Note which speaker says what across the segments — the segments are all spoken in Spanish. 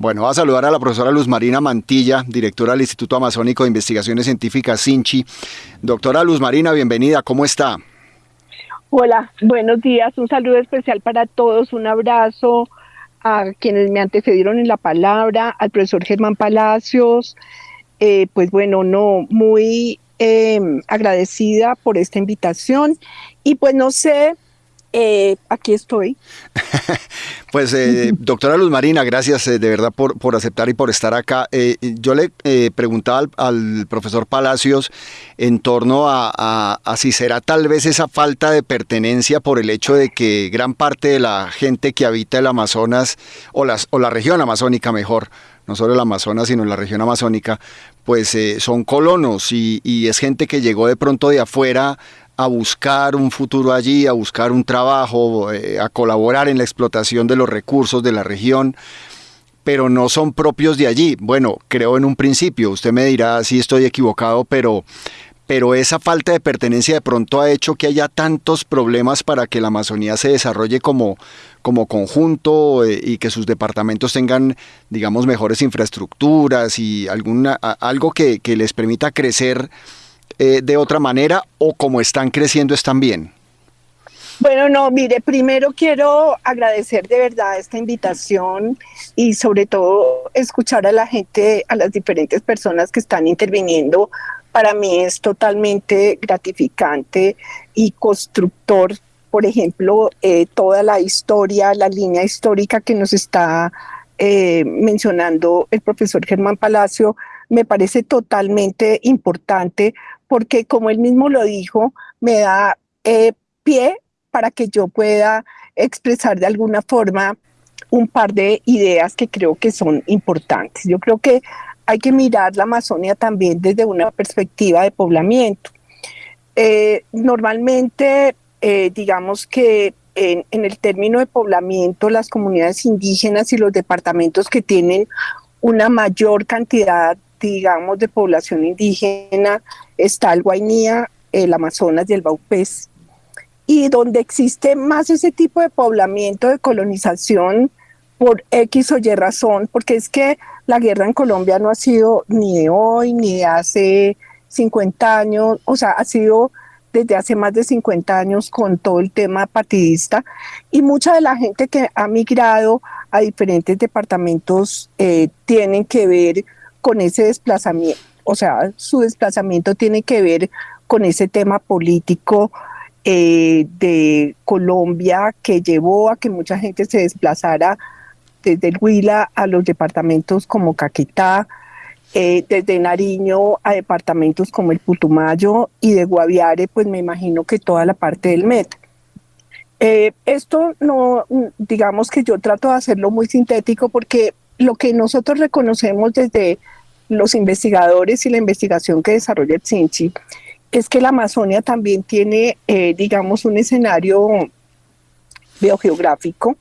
Speaker 1: Bueno, va a saludar a la profesora Luz Marina Mantilla, directora del Instituto Amazónico de Investigaciones Científicas, SINCHI. Doctora Luz Marina, bienvenida, ¿cómo está?
Speaker 2: Hola, buenos días, un saludo especial para todos, un abrazo a quienes me antecedieron en la palabra, al profesor Germán Palacios, eh, pues bueno, no, muy em, agradecida por esta invitación y pues no sé eh, aquí estoy.
Speaker 1: pues, eh, doctora Luz Marina, gracias eh, de verdad por, por, aceptar y por estar acá. yo le preguntaba al, profesor Palacios en torno a, si será tal vez esa falta de pertenencia por el hecho de que gran parte de la gente que habita el Amazonas, o, las, o la región amazónica mejor, no solo el Amazonas, sino la región amazónica, pues son colonos y, y, es gente que llegó de pronto de afuera a buscar un futuro allí, a buscar un trabajo, eh, a colaborar en la explotación de los recursos de la región, pero no son propios de allí. Bueno, creo en un principio, usted me dirá si estoy equivocado, pero, pero esa falta de pertenencia de pronto ha hecho que haya tantos problemas para que la Amazonía se desarrolle como, como conjunto eh, y que sus departamentos tengan, digamos, mejores infraestructuras y alguna, algo que les permita crecer eh, de otra manera o como están creciendo están bien?
Speaker 2: Bueno, no, mire, primero quiero agradecer de verdad esta invitación y sobre todo escuchar a la gente, a las diferentes personas que están interviniendo. Para mí es totalmente gratificante y constructor, por ejemplo, eh, toda la historia, la línea histórica que nos está eh, mencionando el profesor Germán Palacio, me parece totalmente importante porque como él mismo lo dijo, me da eh, pie para que yo pueda expresar de alguna forma un par de ideas que creo que son importantes. Yo creo que hay que mirar la Amazonia también desde una perspectiva de poblamiento. Eh, normalmente, eh, digamos que en, en, el término de poblamiento, las comunidades indígenas y los departamentos que tienen una mayor cantidad digamos, de población indígena, está el Guainía, el Amazonas y el Baupés. Y donde existe más ese tipo de poblamiento, de colonización, por X o Y razón, porque es que la guerra en Colombia no ha sido ni de hoy, ni de hace 50 años, o sea, ha sido desde hace más de 50 años con todo el tema partidista y mucha de la gente que ha migrado a diferentes departamentos eh, tienen que ver con ese desplazamiento, o sea, su desplazamiento tiene que ver con ese tema político eh, de Colombia que llevó a que mucha gente se desplazara desde el Huila a los departamentos como Caquetá, eh, desde Nariño a departamentos como el Putumayo y de Guaviare, pues me imagino que toda la parte del Met. Eh, esto no, digamos que yo trato de hacerlo muy sintético porque lo que nosotros reconocemos desde los investigadores y la investigación que desarrolla el CINCHI es que la Amazonia también tiene, eh, digamos, un escenario biogeográfico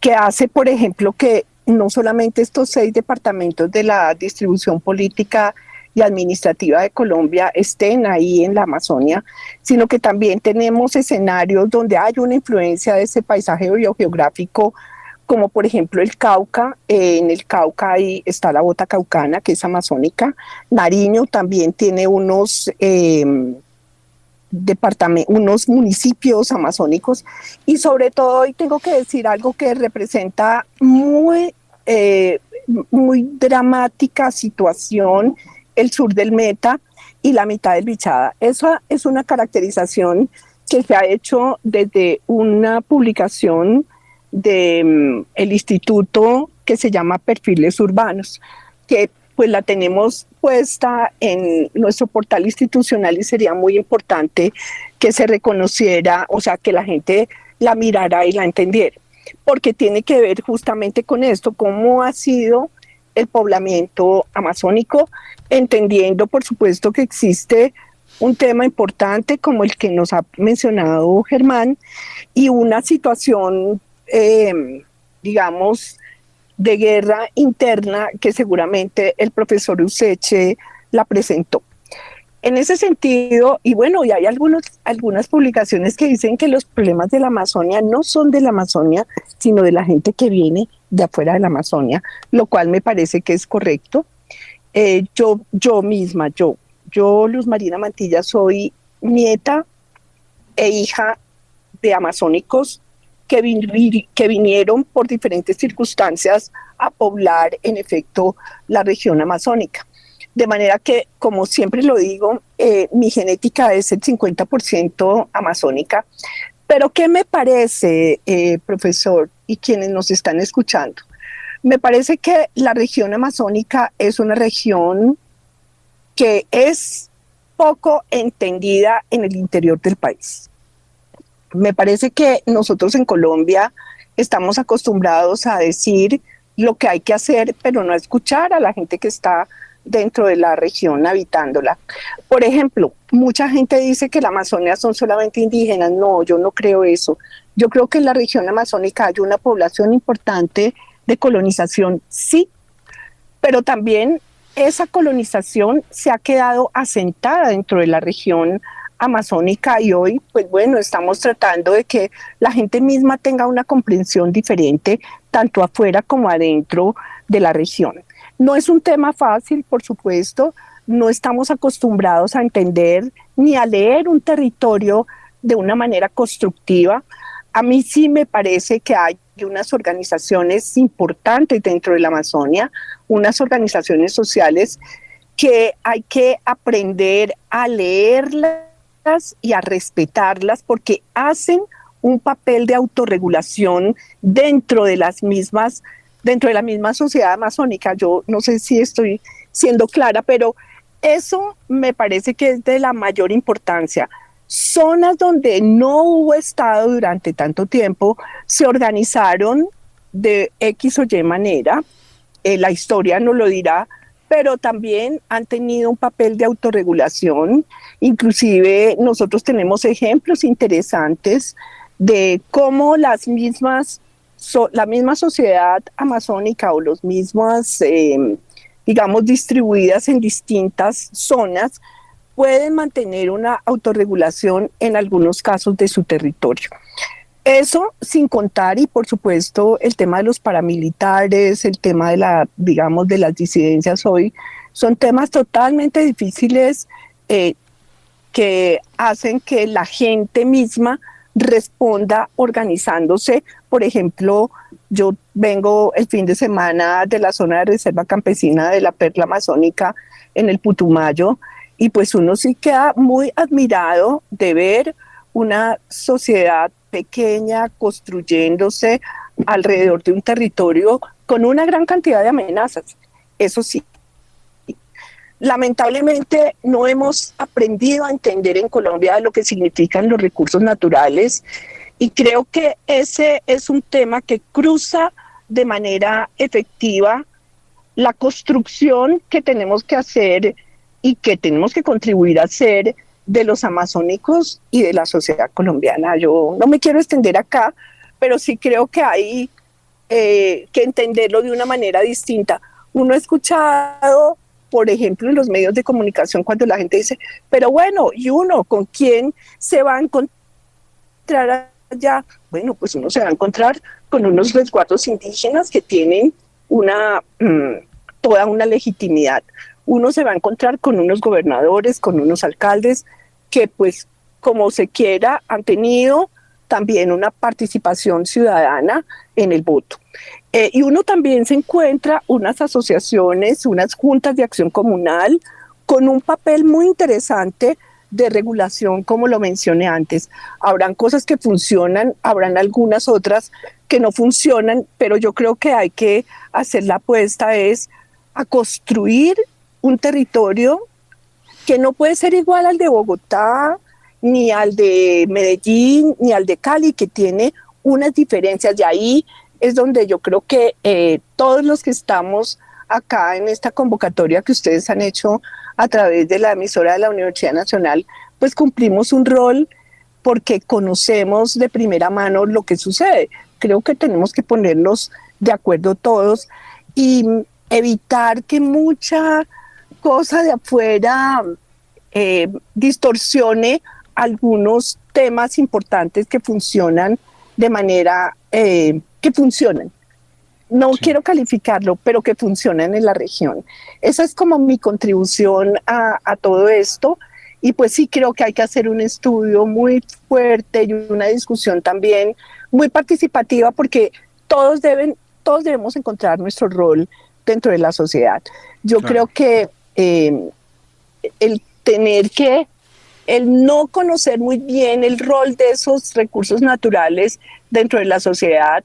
Speaker 2: que hace, por ejemplo, que no solamente estos seis departamentos de la distribución política y administrativa de Colombia estén ahí en la Amazonia, sino que también tenemos escenarios donde hay una influencia de ese paisaje biogeográfico como por ejemplo el Cauca, en el Cauca ahí está la bota caucana, que es amazónica, Nariño también tiene unos, eh, unos municipios amazónicos, y sobre todo hoy tengo que decir algo que representa muy, eh, muy dramática situación, el sur del Meta y la mitad del Bichada. Esa es una caracterización que se ha hecho desde una publicación del mm, el instituto que se llama Perfiles Urbanos, que pues la tenemos puesta en nuestro portal institucional y sería muy importante que se reconociera, o sea, que la gente la mirara y la entendiera, porque tiene que ver justamente con esto, cómo ha sido el poblamiento amazónico, entendiendo por supuesto que existe un tema importante como el que nos ha mencionado Germán y una situación eh, digamos, de guerra interna que seguramente el profesor Useche la presentó. En ese sentido, y bueno, y hay algunos, algunas publicaciones que dicen que los problemas de la Amazonia no son de la Amazonia, sino de la gente que viene de afuera de la Amazonia, lo cual me parece que es correcto. Eh, yo, yo misma, yo, yo, Luz Marina Mantilla, soy nieta e hija de amazónicos que, vinieron por diferentes circunstancias a poblar, en efecto, la región amazónica. De manera que, como siempre lo digo, eh, mi genética es el 50% amazónica. Pero ¿qué me parece, eh, profesor, y quienes nos están escuchando? Me parece que la región amazónica es una región que es poco entendida en el interior del país. Me parece que nosotros en Colombia estamos acostumbrados a decir lo que hay que hacer, pero no escuchar a la gente que está dentro de la región habitándola. Por ejemplo, mucha gente dice que la Amazonia son solamente indígenas. No, yo no creo eso. Yo creo que en la región amazónica hay una población importante de colonización, sí, pero también esa colonización se ha quedado asentada dentro de la región amazónica y hoy, pues bueno, estamos tratando de que la gente misma tenga una comprensión diferente, tanto afuera como adentro de la región. No es un tema fácil, por supuesto, no estamos acostumbrados a entender ni a leer un territorio de una manera constructiva. A mí sí me parece que hay unas organizaciones importantes dentro de la Amazonia, unas organizaciones sociales que hay que aprender a leerlas y a respetarlas porque hacen un papel de autorregulación dentro de las mismas, dentro de la misma sociedad amazónica. Yo no sé si estoy siendo clara, pero eso me parece que es de la mayor importancia. Zonas donde no hubo Estado durante tanto tiempo se organizaron de X o Y manera. Eh, la historia nos lo dirá, pero también han tenido un papel de autorregulación. Inclusive nosotros tenemos ejemplos interesantes de cómo las mismas, la misma sociedad amazónica o los mismas, em, digamos, distribuidas en distintas zonas, pueden mantener una autorregulación en algunos casos de su territorio. Eso sin contar y por supuesto el tema de los paramilitares, el tema de la, digamos, de las disidencias hoy, son temas totalmente difíciles eh, que hacen que la gente misma responda organizándose. Por ejemplo, yo vengo el fin de semana de la zona de reserva campesina de la Perla Amazónica en el Putumayo y pues uno sí queda muy admirado de ver una sociedad pequeña construyéndose alrededor de un territorio con una gran cantidad de amenazas. Eso sí. Lamentablemente no hemos aprendido a entender en Colombia lo que significan los recursos naturales y creo que ese es un tema que cruza de manera efectiva la construcción que tenemos que hacer y que tenemos que contribuir a hacer de los amazónicos y de la sociedad colombiana. Yo no me quiero extender acá, pero sí creo que hay eh, que entenderlo de una manera distinta. Uno ha escuchado, por ejemplo, en los medios de comunicación cuando la gente dice, pero bueno, ¿y uno con quién se va a encontrar allá? Bueno, pues uno se va a encontrar con unos resguardos indígenas que tienen una, mm, toda una legitimidad. Uno se va a encontrar con unos gobernadores, con unos alcaldes que pues como se quiera han tenido también una participación ciudadana en el voto. Eh, y uno también se encuentra unas asociaciones, unas juntas de acción comunal con un papel muy interesante de regulación, como lo mencioné antes. Habrán cosas que funcionan, habrán algunas otras que no funcionan, pero yo creo que hay que hacer la apuesta es a construir un territorio que no puede ser igual al de Bogotá, ni al de Medellín, ni al de Cali, que tiene unas diferencias. De ahí es donde yo creo que eh, todos los que estamos acá en esta convocatoria que ustedes han hecho a través de la emisora de la Universidad Nacional, pues cumplimos un rol porque conocemos de primera mano lo que sucede. Creo que tenemos que ponernos de acuerdo todos y evitar que mucha cosa de afuera eh, distorsione algunos temas importantes que funcionan de manera eh, que funcionan. no quiero calificarlo, pero que funcionan en la región. Esa es como mi contribución a, a, todo esto. Y pues sí creo que hay que hacer un estudio muy fuerte y una discusión también muy participativa porque todos deben, todos debemos encontrar nuestro rol dentro de la sociedad. Yo claro. creo que eh, el tener que, el no conocer muy bien el rol de esos recursos naturales dentro de la sociedad,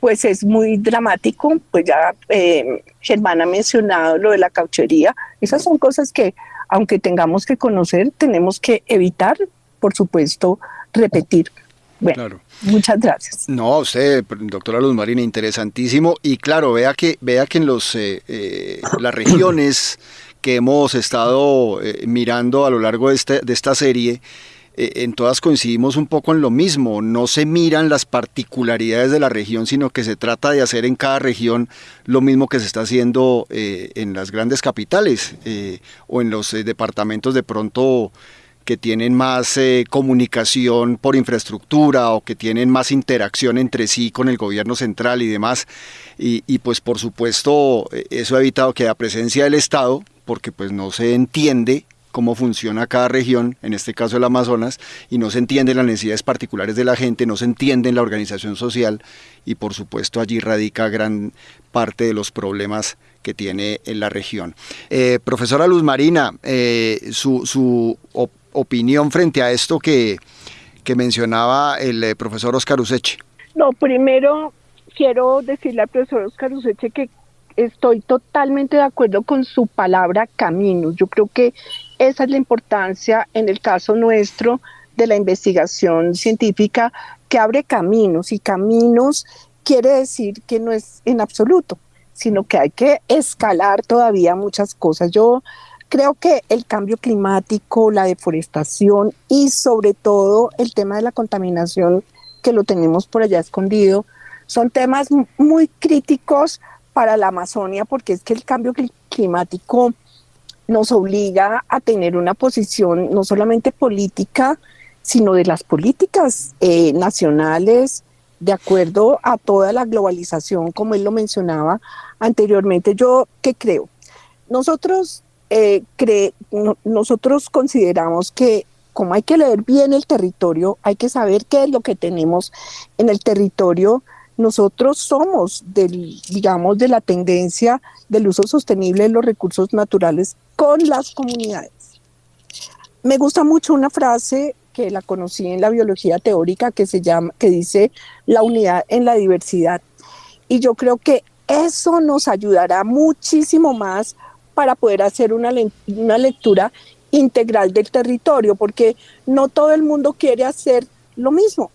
Speaker 2: pues es muy dramático, pues ya eh, Germán ha mencionado lo de la cauchería, esas son cosas que aunque tengamos que conocer, tenemos que evitar, por supuesto, repetir. Bueno, claro. muchas gracias.
Speaker 1: No, usted, doctora Luz Marina, interesantísimo. Y claro, vea que, vea que en los, eh, eh, las regiones que hemos estado eh, mirando a lo largo de, este, esta serie, eh, en todas coincidimos un poco en lo mismo. No se miran las particularidades de la región, sino que se trata de hacer en cada región lo mismo que se está haciendo eh, en las grandes capitales o en los departamentos de pronto que tienen más comunicación por infraestructura o que tienen más interacción entre sí con el gobierno central y demás. Y, pues por supuesto eso ha evitado que haya presencia del Estado, porque pues no se entiende cómo funciona cada región, en este caso el Amazonas, y no se entienden las necesidades particulares de la gente, no se entiende la organización social y por supuesto allí radica gran parte de los problemas que tiene en la región. Eh, profesora Luz Marina, eh, su, su opinión frente a esto que, que mencionaba el eh, profesor Oscar Useche.
Speaker 2: No, primero quiero decirle al profesor Oscar Useche que estoy totalmente de acuerdo con su palabra caminos. Yo creo que esa es la importancia en el caso nuestro de la investigación científica que abre caminos y caminos quiere decir que no es en absoluto, sino que hay que escalar todavía muchas cosas. Yo creo que el cambio climático, la deforestación y sobre todo el tema de la contaminación que lo tenemos por allá escondido, son temas muy críticos para la Amazonia porque es que el cambio climático nos obliga a tener una posición no solamente política, sino de las políticas eh, nacionales de acuerdo a toda la globalización, como él lo mencionaba anteriormente. Yo, ¿qué creo? Nosotros, eh, no, nosotros consideramos que como hay que leer bien el territorio, hay que saber qué es lo que tenemos en el territorio, nosotros somos del, digamos, de la tendencia del uso sostenible de los recursos naturales con las comunidades. Me gusta mucho una frase que la conocí en la biología teórica que se llama, que dice la unidad en la diversidad. Y yo creo que eso nos ayudará muchísimo más para poder hacer una, una lectura integral del territorio, porque no todo el mundo quiere hacer lo mismo.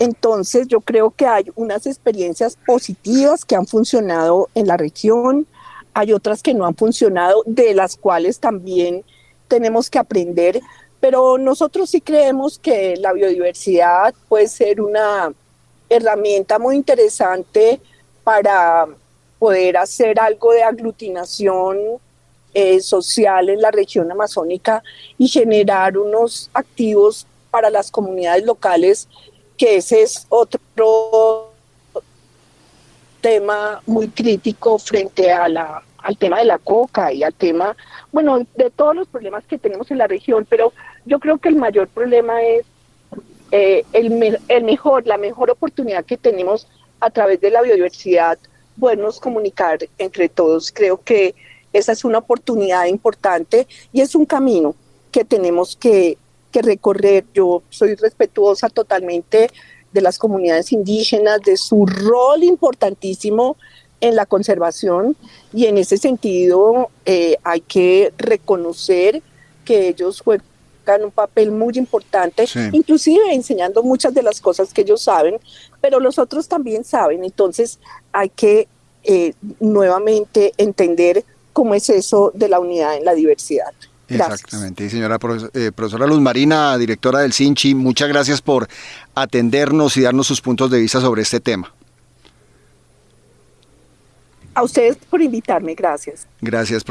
Speaker 2: Entonces yo creo que hay unas experiencias positivas que han funcionado en la región, hay otras que no han funcionado, de las cuales también tenemos que aprender, pero nosotros sí creemos que la biodiversidad puede ser una herramienta muy interesante para poder hacer algo de aglutinación eh, social en la región amazónica y generar unos activos para las comunidades locales que ese es otro tema muy crítico frente a la, al tema de la coca y al tema, bueno, de todos los problemas que tenemos en la región, pero yo creo que el mayor problema es eh, el, el mejor, la mejor oportunidad que tenemos a través de la biodiversidad, podernos comunicar entre todos. Creo que esa es una oportunidad importante y es un camino que tenemos que, que recorrer. Yo soy respetuosa totalmente de las comunidades indígenas, de su rol importantísimo en la conservación y en ese sentido eh, hay que reconocer que ellos juegan un papel muy importante, sí. inclusive enseñando muchas de las cosas que ellos saben, pero los otros también saben, entonces hay que eh, nuevamente entender cómo es eso de la unidad en la diversidad.
Speaker 1: Gracias. Exactamente, señora eh, profesora Luz Marina, directora del CINCHI, muchas gracias por atendernos y darnos sus puntos de vista sobre este tema.
Speaker 2: A ustedes por invitarme, gracias.
Speaker 1: Gracias.